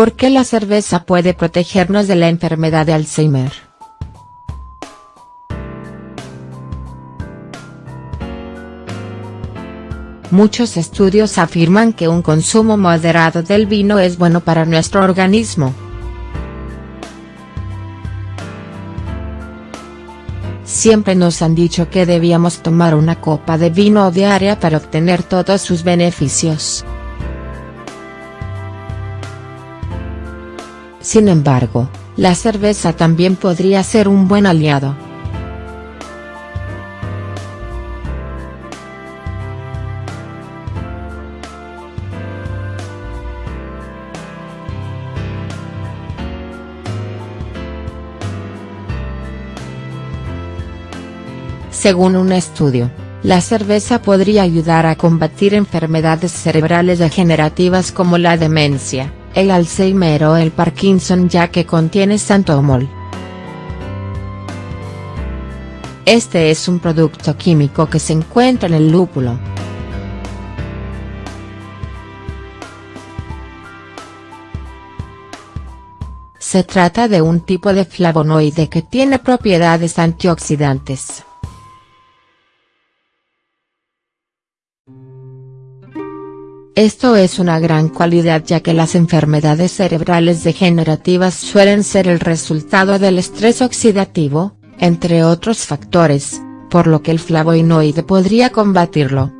¿Por qué la cerveza puede protegernos de la enfermedad de Alzheimer?. Muchos estudios afirman que un consumo moderado del vino es bueno para nuestro organismo. Siempre nos han dicho que debíamos tomar una copa de vino diaria para obtener todos sus beneficios. Sin embargo, la cerveza también podría ser un buen aliado. Según un estudio, la cerveza podría ayudar a combatir enfermedades cerebrales degenerativas como la demencia, el Alzheimer o el Parkinson ya que contiene santomol. Este es un producto químico que se encuentra en el lúpulo. Se trata de un tipo de flavonoide que tiene propiedades antioxidantes. Esto es una gran cualidad ya que las enfermedades cerebrales degenerativas suelen ser el resultado del estrés oxidativo, entre otros factores, por lo que el flavonoide podría combatirlo.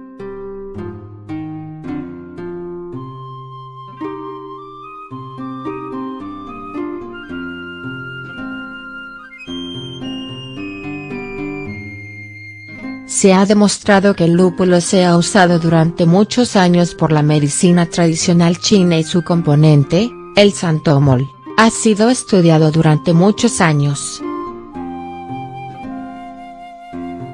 Se ha demostrado que el lúpulo se ha usado durante muchos años por la medicina tradicional china y su componente, el santomol, ha sido estudiado durante muchos años.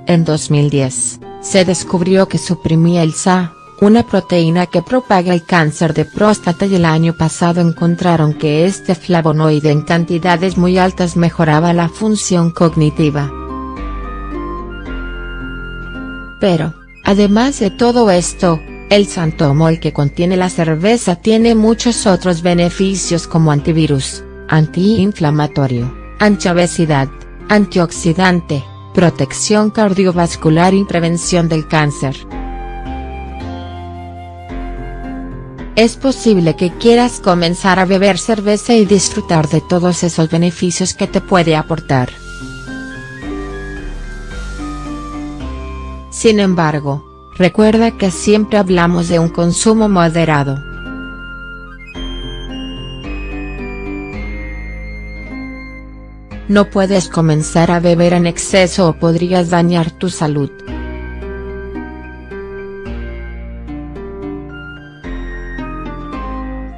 En 2010, se descubrió que suprimía el SA, una proteína que propaga el cáncer de próstata y el año pasado encontraron que este flavonoide en cantidades muy altas mejoraba la función cognitiva. Pero, además de todo esto, el santomol que contiene la cerveza tiene muchos otros beneficios como antivirus, antiinflamatorio, antiobesidad, antioxidante, protección cardiovascular y prevención del cáncer. Es posible que quieras comenzar a beber cerveza y disfrutar de todos esos beneficios que te puede aportar. Sin embargo, recuerda que siempre hablamos de un consumo moderado. No puedes comenzar a beber en exceso o podrías dañar tu salud.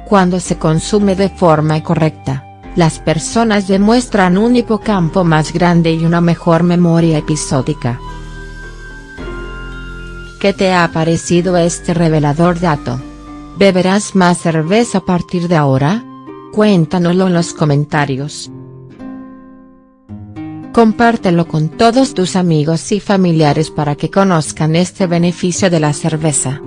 Cuando se consume de forma correcta, las personas demuestran un hipocampo más grande y una mejor memoria episódica. ¿Qué te ha parecido este revelador dato? ¿Beberás más cerveza a partir de ahora? Cuéntanoslo en los comentarios. Compártelo con todos tus amigos y familiares para que conozcan este beneficio de la cerveza.